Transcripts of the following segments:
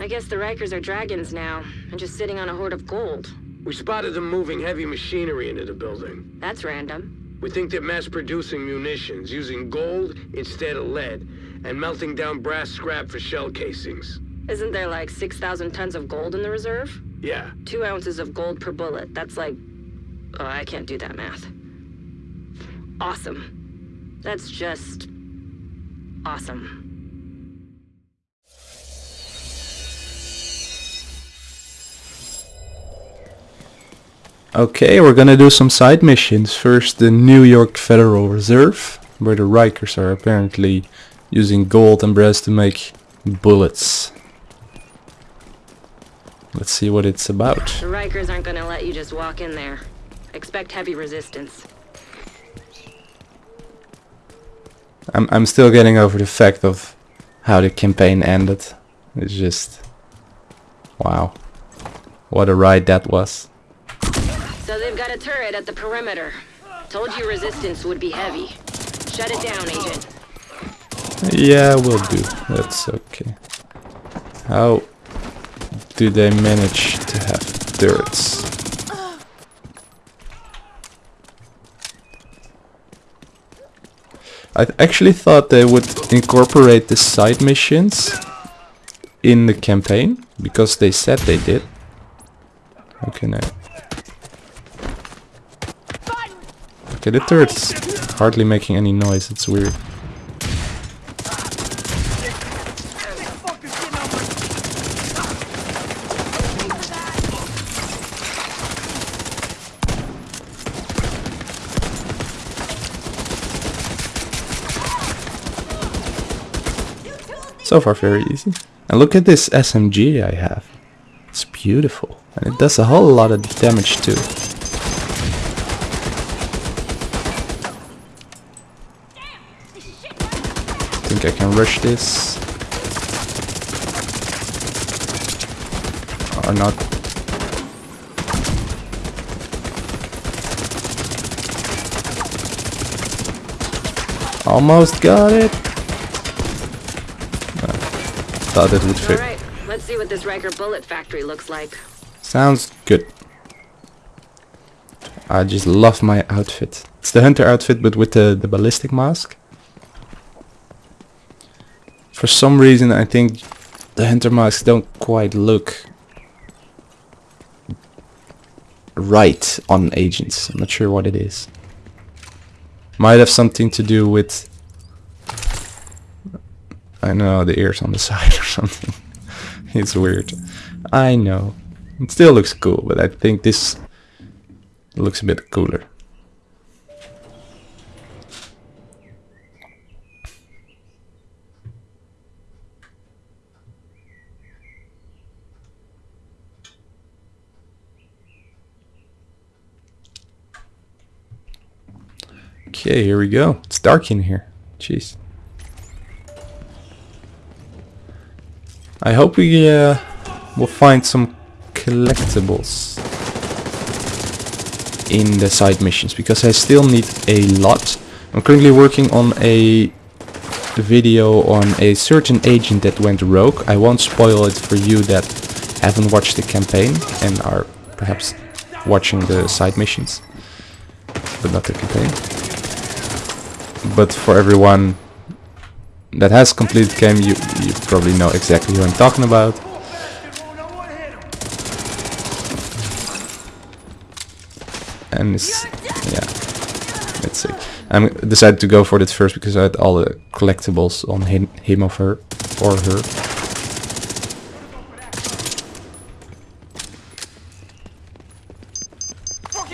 I guess the Rikers are dragons now, and just sitting on a hoard of gold. We spotted them moving heavy machinery into the building. That's random. We think they're mass-producing munitions, using gold instead of lead, and melting down brass scrap for shell casings. Isn't there like 6,000 tons of gold in the reserve? Yeah, Two ounces of gold per bullet. That's like... Oh, I can't do that math. Awesome. That's just... awesome. Okay, we're gonna do some side missions. First, the New York Federal Reserve, where the Rikers are apparently using gold and brass to make bullets. Let's see what it's about. The Rikers aren't gonna let you just walk in there. Expect heavy resistance. I'm I'm still getting over the fact of how the campaign ended. It's just wow. What a ride that was. Got a turret at the perimeter. Told you resistance would be heavy. Shut it down, Agent. Yeah, we'll do. That's okay. How do they manage to have turrets? I actually thought they would incorporate the side missions in the campaign because they said they did. Okay, now. Okay, the turret's hardly making any noise. It's weird. So far very easy. And look at this SMG I have. It's beautiful. And it does a whole lot of damage too. Think I can rush this. Or not. Almost got it. Uh, thought it would fit. Alright, let's see what this Riker bullet factory looks like. Sounds good. I just love my outfit. It's the hunter outfit but with the, the ballistic mask. For some reason I think the hunter masks don't quite look right on agents. I'm not sure what it is. Might have something to do with I know the ears on the side or something. it's weird. I know. It still looks cool, but I think this looks a bit cooler. Okay, here we go. It's dark in here. Jeez. I hope we uh, will find some collectibles in the side missions because I still need a lot. I'm currently working on a video on a certain agent that went rogue. I won't spoil it for you that haven't watched the campaign and are perhaps watching the side missions, but not the campaign. But for everyone that has completed game, you, you probably know exactly who I'm talking about. And it's, yeah, let's see. I decided to go for it first because I had all the collectibles on him, him of her, or her.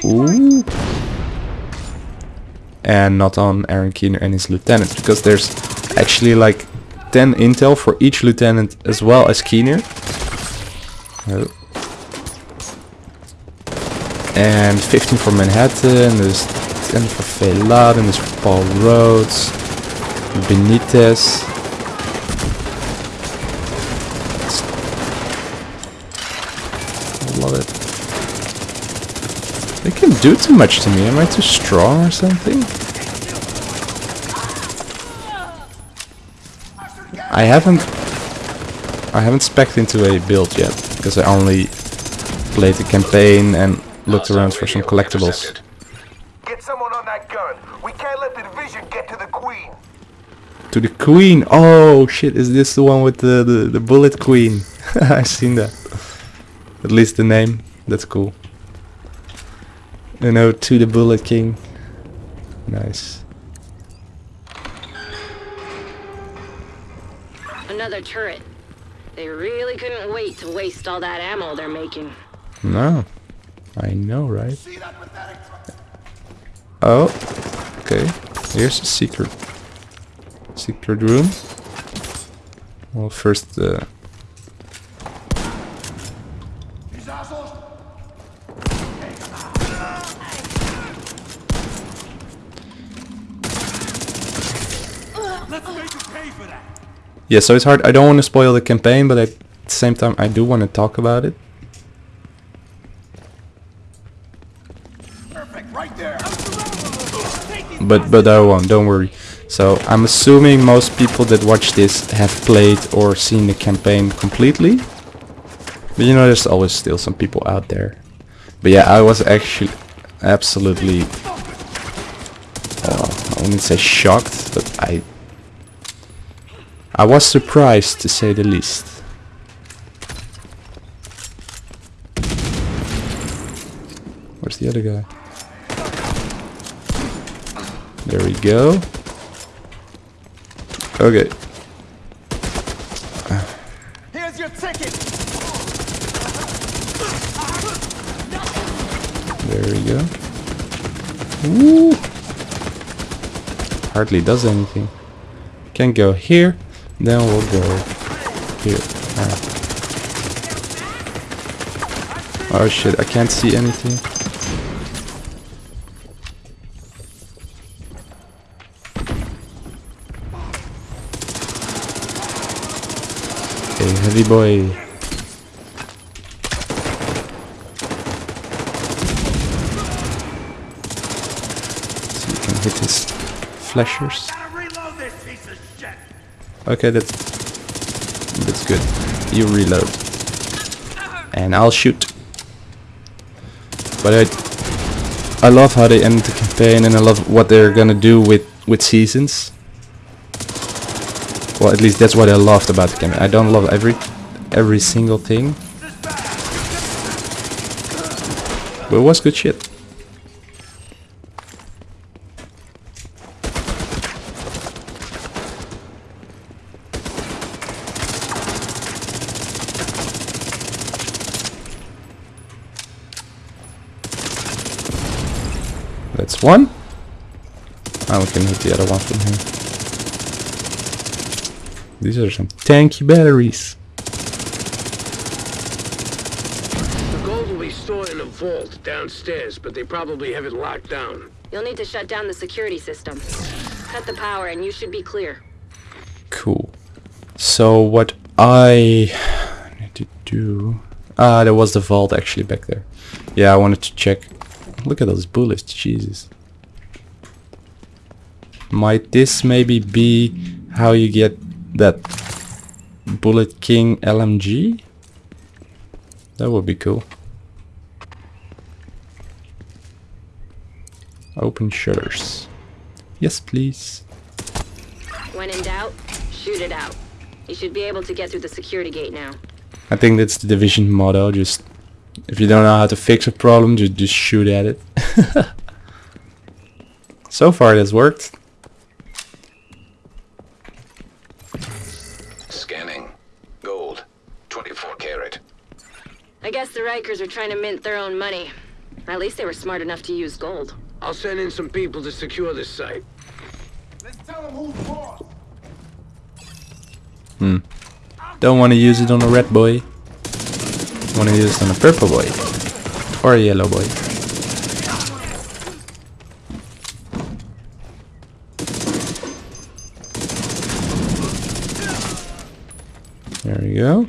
Ooh. And not on Aaron Keener and his lieutenant because there's actually like 10 intel for each lieutenant as well as Keener. Oh. And 15 for Manhattan, there's 10 for Velad, and there's for Paul Rhodes, Benitez. I love it. They can do too much to me, am I too strong or something? I haven't... I haven't specced into a build yet because I only played the campaign and looked around for some collectibles. Get someone on that gun. We can't let the division get to the queen. To the queen. Oh shit! Is this the one with the the, the bullet queen? I've seen that. At least the name. That's cool. You know, to the bullet king. Nice. Another turret. They really couldn't wait to waste all that ammo they're making. No. I know, right? Oh. Okay. Here's a secret. Secret room. Well, first, uh, yeah, so it's hard. I don't want to spoil the campaign, but at the same time, I do want to talk about it. Perfect, right there. but but I won't. Don't worry. So I'm assuming most people that watch this have played or seen the campaign completely. But you know, there's always still some people out there. But yeah, I was actually absolutely. Oh, I wouldn't say shocked, but I. I was surprised to say the least. Where's the other guy? There we go. Okay. Here's your ticket. There we go. Woo! Hardly does anything. Can go here, then we'll go here. Oh shit, I can't see anything. Hey, heavy boy. So you can hit his flashers. Okay, that's that's good. You reload, and I'll shoot. But I I love how they end the campaign, and I love what they're gonna do with with seasons. Well, at least that's what I loved about the campaign. I don't love every every single thing, but it was good shit. That's one. Now we can hit the other one from here. These are some tanky batteries. The gold will be stored in a vault downstairs, but they probably have it locked down. You'll need to shut down the security system. Cut the power and you should be clear. Cool. So what I need to do... Ah, there was the vault actually back there. Yeah, I wanted to check. Look at those bullets, Jesus. Might this maybe be how you get that Bullet King LMG? That would be cool. Open shutters. Yes, please. When in doubt, shoot it out. You should be able to get through the security gate now. I think that's the division motto. Just if you don't know how to fix a problem, just just shoot at it. so far, it has worked. Scanning. Gold. 24 karat. I guess the Rikers are trying to mint their own money. At least they were smart enough to use gold. I'll send in some people to secure this site. Let's tell them who's boss. Hmm. Don't want to use it on a red boy. Want to use on a purple boy or a yellow boy. There we go.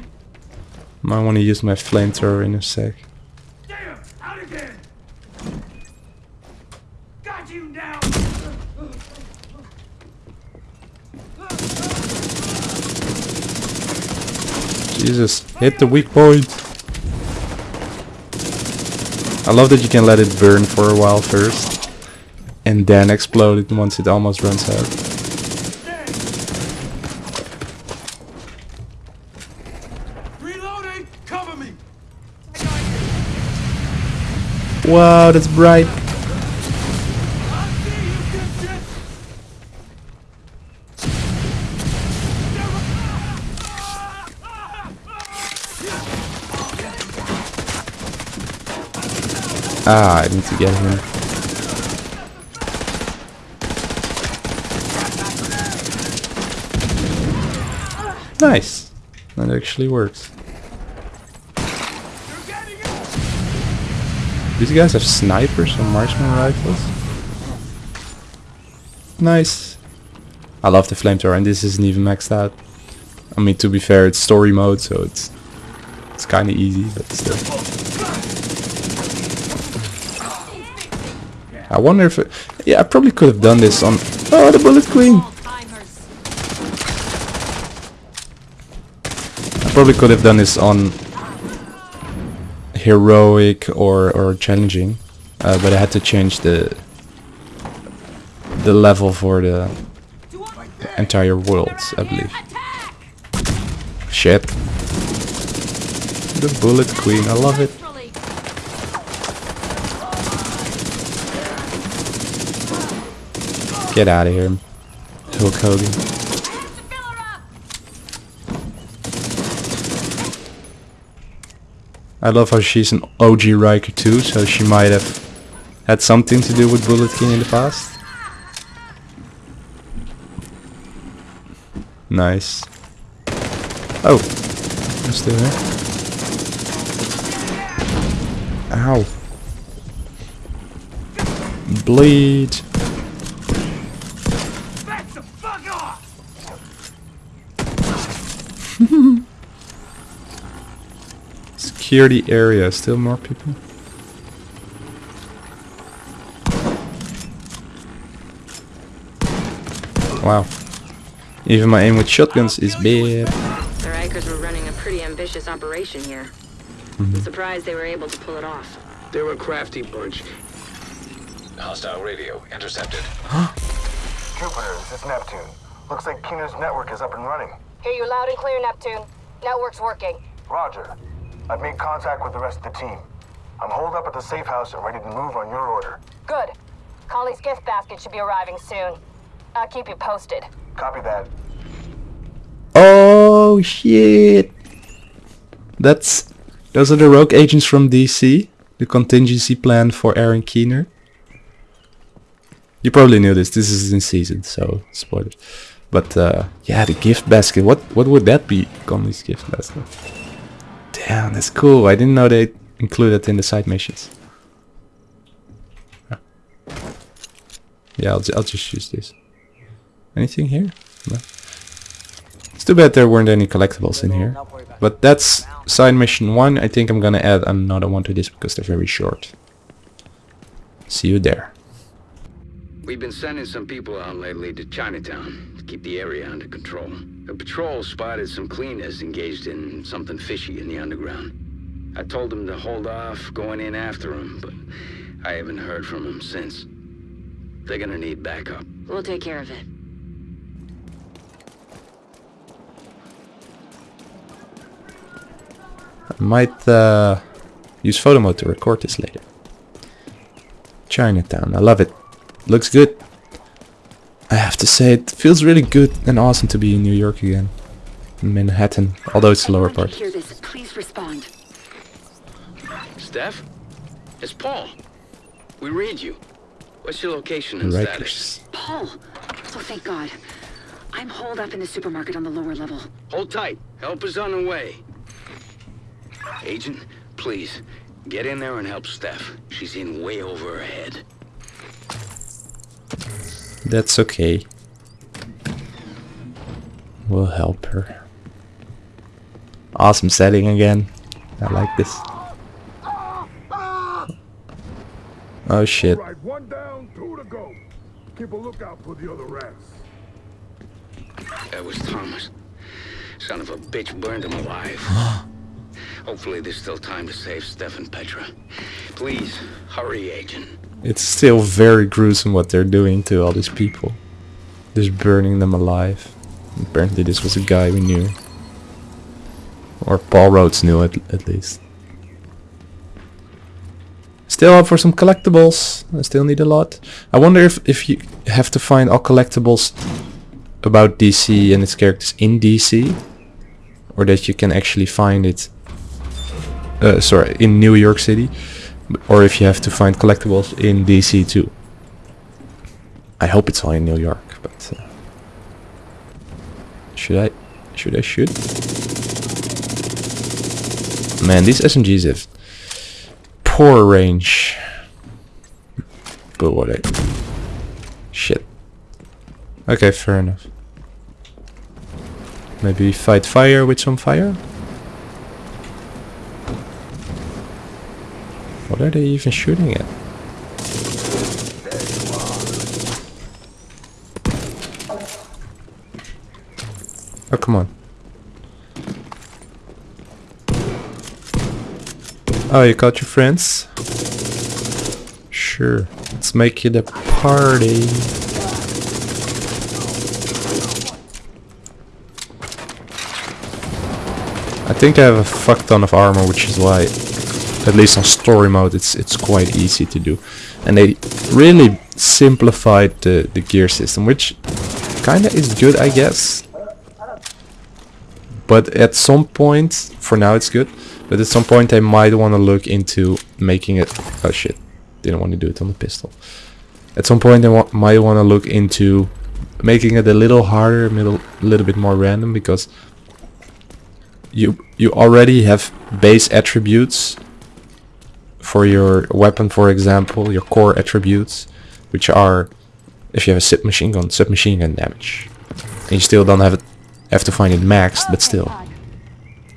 Might want to use my flamethrower in a sec. Jesus, hit the weak point. I love that you can let it burn for a while first. And then explode it once it almost runs out. Reloading! Cover me! Wow, that's bright. Ah, I need to get him. Nice. That actually works. These guys have snipers or marksman rifles. Nice. I love the flamethrower and this isn't even maxed out. I mean to be fair it's story mode so it's it's kinda easy but still. I wonder if it, yeah I probably could have done this on oh the bullet queen. I probably could have done this on heroic or or challenging, uh, but I had to change the the level for the entire world, I believe. Shit. The bullet queen, I love it. Get out of here, Hulk Hogan. I love how she's an OG Riker too, so she might have had something to do with Bullet King in the past. Nice. Oh, I'm still here. Ow. Bleed. Back the fuck off! Security area, still more people. Wow. Even my aim with shotguns is bad. The Rikers were running a pretty ambitious operation here. Mm-hmm. I'm surprised they were able to pull it off. They're a crafty bunch. Hostile radio intercepted. Huh? Jupiter, this is Neptune. Looks like Keener's network is up and running. Hear you loud and clear, Neptune. Network's working. Roger. I've made contact with the rest of the team. I'm holed up at the safe house and ready to move on your order. Good. Conley's gift basket should be arriving soon. I'll keep you posted. Copy that. Oh shit! That's those are the rogue agents from DC, the contingency plan for Aaron Keener. You probably knew this. This is in season, so spoilers. But uh, yeah, the gift basket. What what would that be? Conley's gift basket. Damn, that's cool. I didn't know they included in the side missions. Yeah, I'll, I'll just use this. Anything here? No. It's too bad there weren't any collectibles in here. But that's side mission 1. I think I'm gonna add another one to this because they're very short. See you there. We've been sending some people out lately to Chinatown to keep the area under control. A patrol spotted some cleaners engaged in something fishy in the underground. I told them to hold off going in after them, but I haven't heard from them since. They're gonna need backup. We'll take care of it. I might uh, use photo mode to record this later. Chinatown, I love it. Looks good. I have to say, it feels really good and awesome to be in New York again. In Manhattan, although it's the lower part. Hear this. Please respond. Steph? It's Paul. We read you. What's your location and status? Paul. Oh, thank God. I'm holed up in the supermarket on the lower level. Hold tight. Help is on the way. Agent, please, get in there and help Steph. She's in way over her head. That's okay. We'll help her. Awesome setting again. I like this. Oh shit. Right, one down, two to go. Keep a lookout for the other rats. That was Thomas. Son of a bitch burned him alive. Hopefully there's still time to save Steph and Petra. Please, hurry, Agent. It's still very gruesome what they're doing to all these people. Just burning them alive. Apparently this was a guy we knew. Or Paul Rhodes knew at, at least. Still up for some collectibles. I still need a lot. I wonder if, if you have to find all collectibles about DC and its characters in DC. Or that you can actually find it... Uh, sorry, in New York City. Or if you have to find collectibles in DC too. I hope it's all in New York, but... Uh, should I? Should I shoot? Man, these SMGs have poor range. But what I... Shit. Okay, fair enough. Maybe fight fire with some fire? What are they even shooting at? Oh, come on. Oh, you got your friends? Sure. Let's make it a party. I think I have a fuck ton of armor, which is why, at least on story mode, it's it's quite easy to do. And they really simplified the, the gear system, which kinda is good, I guess. But at some point, for now it's good, but at some point I might want to look into making it... Oh shit, didn't want to do it on the pistol. At some point I wa might want to look into making it a little harder, a little, little bit more random, because you you already have base attributes for your weapon, for example, your core attributes, which are, if you have a submachine gun, submachine gun damage. And you still don't have it have to find it maxed, but still.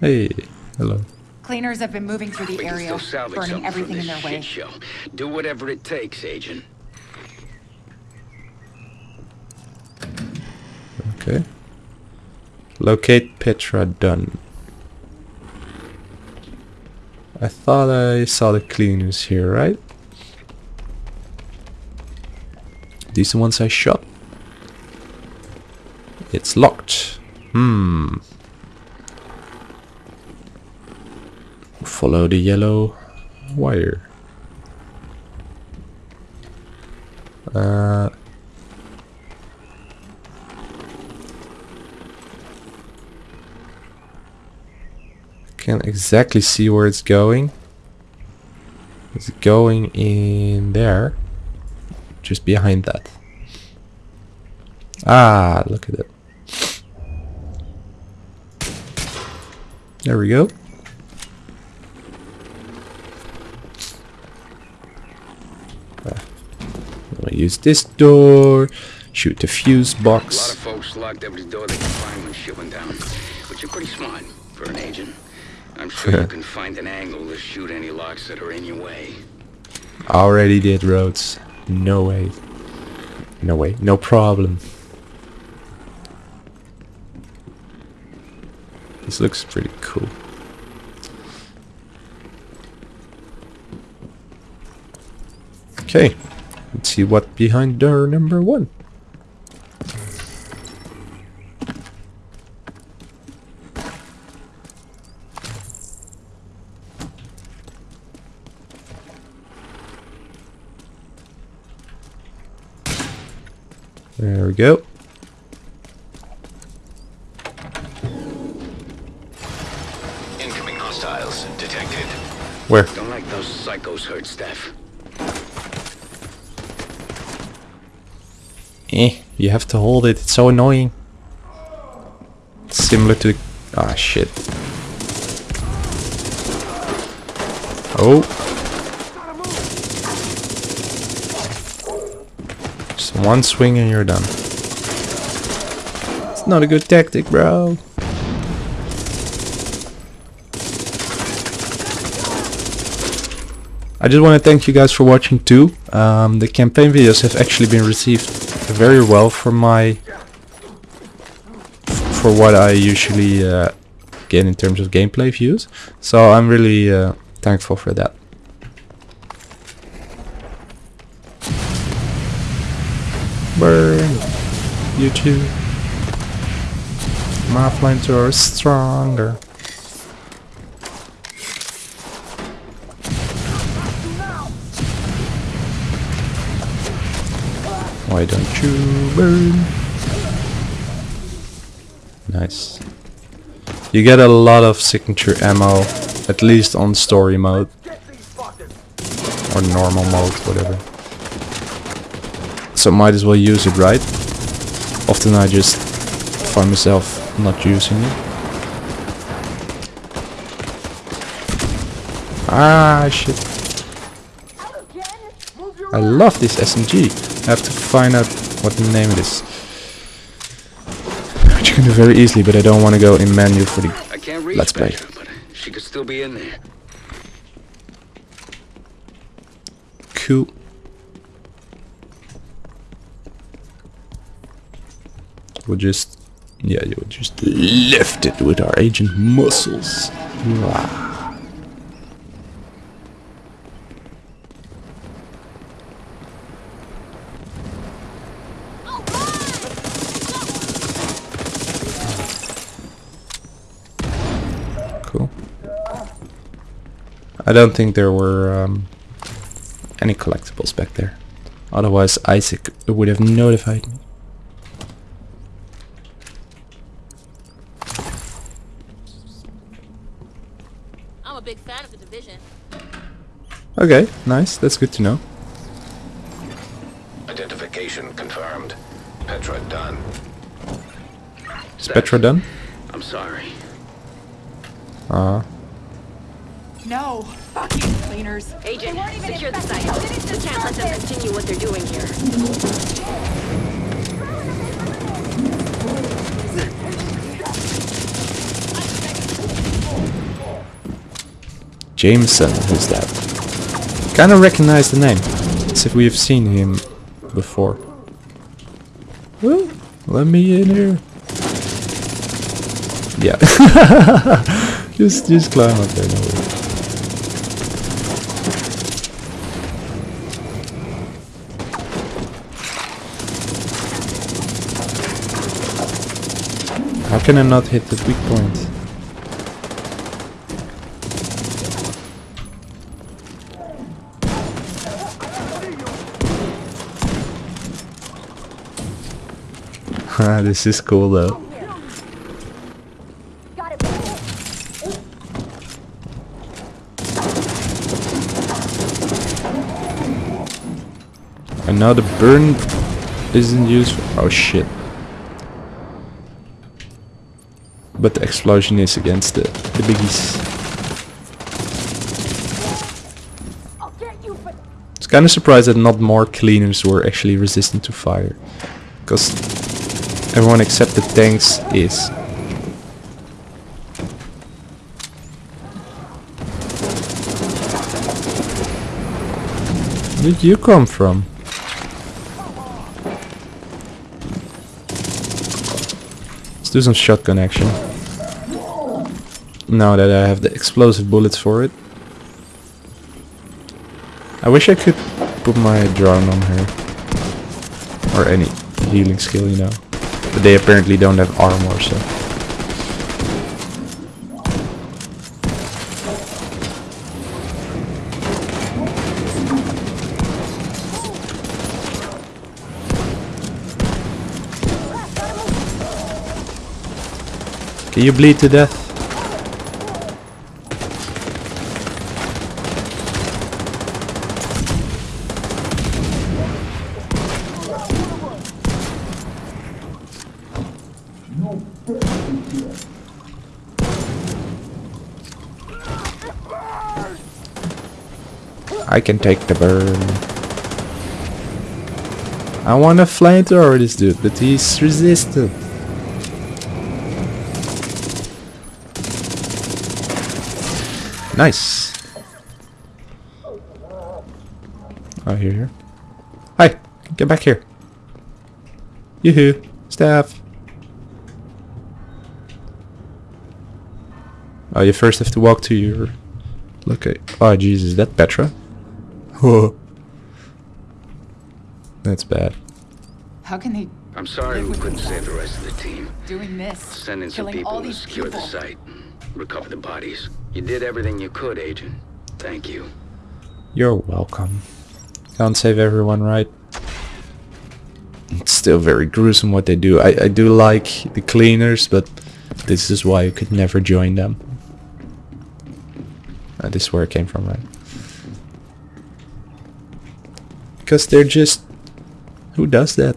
Hey, hello. Cleaners have been moving through the We area, burning everything in their way. show. Do whatever it takes, Agent. Okay. Locate Petra done. I thought I saw the cleaners here, right? These the ones I shot? It's locked. Hmm. Follow the yellow wire. Uh, can't exactly see where it's going. It's going in there. Just behind that. Ah, look at it. There we go. Ah, use this door. Shoot the fuse A lot box. of folks locked every door they find when down. But you're pretty smart for an agent. I'm sure you can find an angle to shoot any locks that are in your way. Already did roads. No way. No way. No problem. This looks pretty cool. Okay. Let's see what behind door number one. There we go. Incoming hostiles detected. Where? Don't like those psychos hurt, Steph. Eh, you have to hold it. It's so annoying. Similar to... Ah, shit. Oh. One swing and you're done. It's not a good tactic, bro. I just want to thank you guys for watching too. Um, the campaign videos have actually been received very well for my for what I usually uh, get in terms of gameplay views. So I'm really uh, thankful for that. Burn! You too. My flamethrower is stronger. Why don't you burn? Nice. You get a lot of signature ammo, at least on story mode. Or normal mode, whatever. So might as well use it, right? Often I just find myself not using it. Ah, shit. I love this SMG. I have to find out what the name it is. Which you can do very easily, but I don't want to go in menu for the I can't reach Let's play. Petra, but she could still be in there. Cool. We'll just, yeah, you'll just lift it with our agent muscles. Cool. I don't think there were um, any collectibles back there. Otherwise ISAC would have notified me. I'm a big fan of the division. Okay, nice. That's good to know. Identification confirmed. Petra done. Is Petra done? I'm sorry. Uh, No, fuck you, cleaners. Agent, secure the site. We can't let them continue what they're doing here. Jameson, who's that? Kinda recognize the name. As if we have seen him before. Let me in here. Yeah. just just climb up there, no. How can I not hit the weak point? This is cool though. And now the burn isn't useful. Oh shit. But the explosion is against the, the biggies. Kind of surprised that not more cleaners were actually resistant to fire. Because everyone except the tanks is. Where did you come from? Let's do some shotgun action. Now that I have the explosive bullets for it. I wish I could put my drone on her. Or any healing skill, you know. But they apparently don't have armor, so. Can you bleed to death? Can take the burn. I want to flamethrower this dude, but he's resistant. Nice. Oh, here, here. Hi, get back here. Yoo-hoo, staff. Oh, you first have to walk to your... Okay. Oh, Jesus, is that Petra? Whoa. That's bad. How can they I'm sorry we couldn't the save the rest. rest of the team. doing this? Send in some killing people all to these secure people. the site. Recover the bodies. You did everything you could, Agent. Thank you. You're welcome. Can't save everyone, right? It's still very gruesome what they do. I, I do like the cleaners, but this is why you could never join them. Uh, this is where it came from, right? Because they're just... Who does that?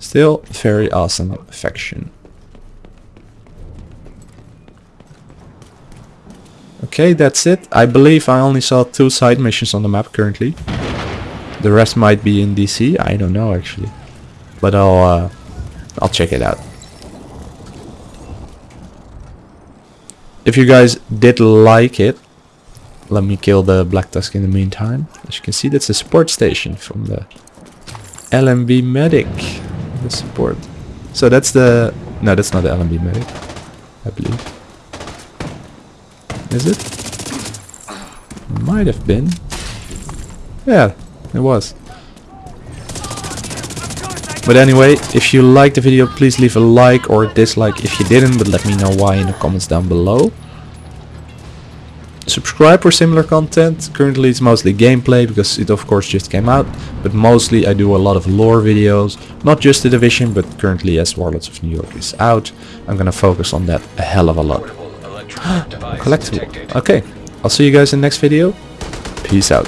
Still, very awesome affection. Okay, that's it. I believe I only saw two side missions on the map currently. The rest might be in DC. I don't know actually, but I'll uh, I'll check it out. If you guys did like it, let me kill the Black Tusk in the meantime. As you can see, that's a support station from the LMB Medic. The support. So that's the no, that's not the LMB Medic, I believe. Is it? Might have been. Yeah, it was. But anyway, if you liked the video, please leave a like or a dislike if you didn't, but let me know why in the comments down below. Subscribe for similar content. Currently it's mostly gameplay because it of course just came out, but mostly I do a lot of lore videos, not just the Division, but currently as Warlords of New York is out, I'm gonna focus on that a hell of a lot. Collectible. Okay, I'll see you guys in the next video. Peace out.